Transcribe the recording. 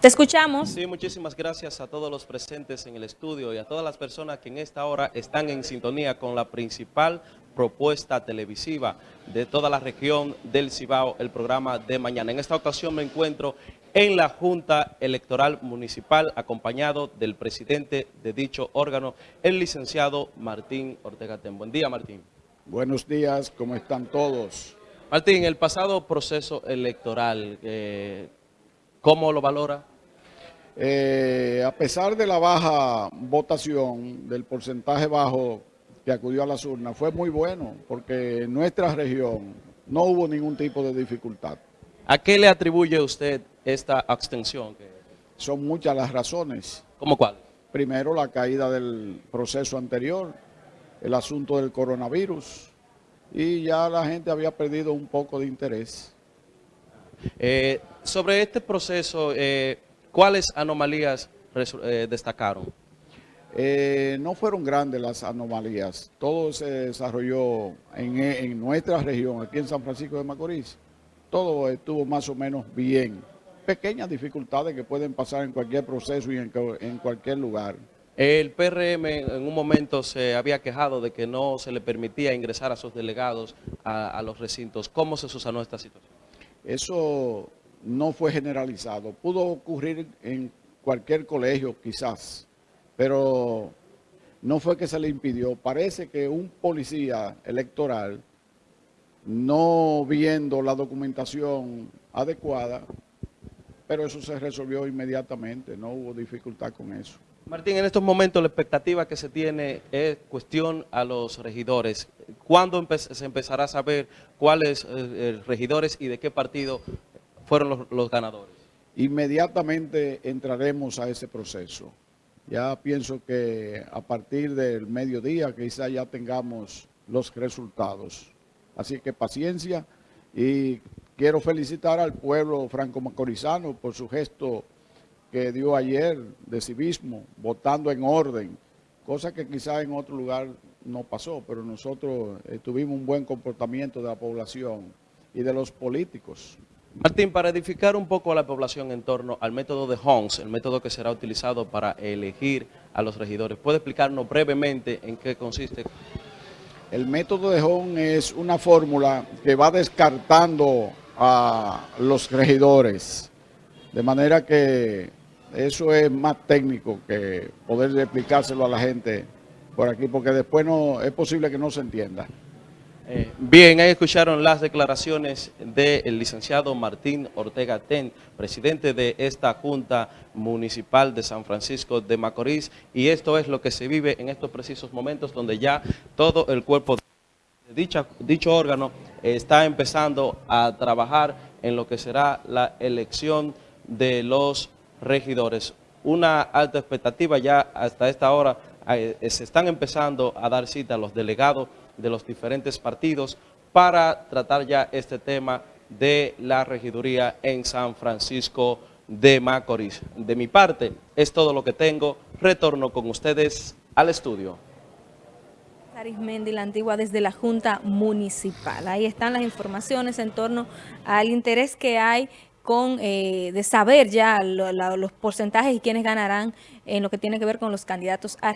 Te escuchamos. Sí, muchísimas gracias a todos los presentes en el estudio y a todas las personas que en esta hora están en sintonía con la principal propuesta televisiva de toda la región del Cibao, el programa de mañana. En esta ocasión me encuentro en la Junta Electoral Municipal, acompañado del presidente de dicho órgano, el licenciado Martín Ortega Ten. Buen día, Martín. Buenos días, ¿cómo están todos? Martín, el pasado proceso electoral, eh, ¿cómo lo valora? Eh, a pesar de la baja votación, del porcentaje bajo que acudió a las urnas, fue muy bueno, porque en nuestra región no hubo ningún tipo de dificultad. ¿A qué le atribuye usted esta abstención? Son muchas las razones. ¿Cómo cuál? Primero, la caída del proceso anterior, el asunto del coronavirus, y ya la gente había perdido un poco de interés. Eh, sobre este proceso, eh, ¿cuáles anomalías eh, destacaron? No fueron grandes las anomalías, todo se desarrolló en, en nuestra región, aquí en San Francisco de Macorís, todo estuvo más o menos bien. Pequeñas dificultades que pueden pasar en cualquier proceso y en, en cualquier lugar. El PRM en un momento se había quejado de que no se le permitía ingresar a sus delegados a, a los recintos. ¿Cómo se susanó esta situación? Eso no fue generalizado. Pudo ocurrir en cualquier colegio quizás, pero no fue que se le impidió. Parece que un policía electoral no viendo la documentación adecuada, pero eso se resolvió inmediatamente, no hubo dificultad con eso. Martín, en estos momentos la expectativa que se tiene es cuestión a los regidores. ¿Cuándo empe se empezará a saber cuáles eh, regidores y de qué partido fueron los, los ganadores? Inmediatamente entraremos a ese proceso. Ya pienso que a partir del mediodía quizá ya tengamos los resultados. Así que paciencia y quiero felicitar al pueblo franco-macorizano por su gesto que dio ayer de civismo, votando en orden, cosa que quizá en otro lugar no pasó, pero nosotros eh, tuvimos un buen comportamiento de la población y de los políticos. Martín, para edificar un poco a la población en torno al método de Hons, el método que será utilizado para elegir a los regidores, ¿puede explicarnos brevemente en qué consiste? El método de Hon es una fórmula que va descartando a los regidores, de manera que eso es más técnico que poder explicárselo a la gente por aquí, porque después no es posible que no se entienda. Eh, bien, ahí escucharon las declaraciones del licenciado Martín Ortega Ten, presidente de esta Junta Municipal de San Francisco de Macorís, y esto es lo que se vive en estos precisos momentos donde ya todo el cuerpo de dicha, dicho órgano está empezando a trabajar en lo que será la elección de los regidores. Una alta expectativa ya hasta esta hora eh, se están empezando a dar cita a los delegados de los diferentes partidos para tratar ya este tema de la regiduría en San Francisco de Macorís. De mi parte, es todo lo que tengo. Retorno con ustedes al estudio. Arismendi, la antigua desde la Junta Municipal. Ahí están las informaciones en torno al interés que hay con eh, de saber ya lo, lo, los porcentajes y quiénes ganarán en lo que tiene que ver con los candidatos a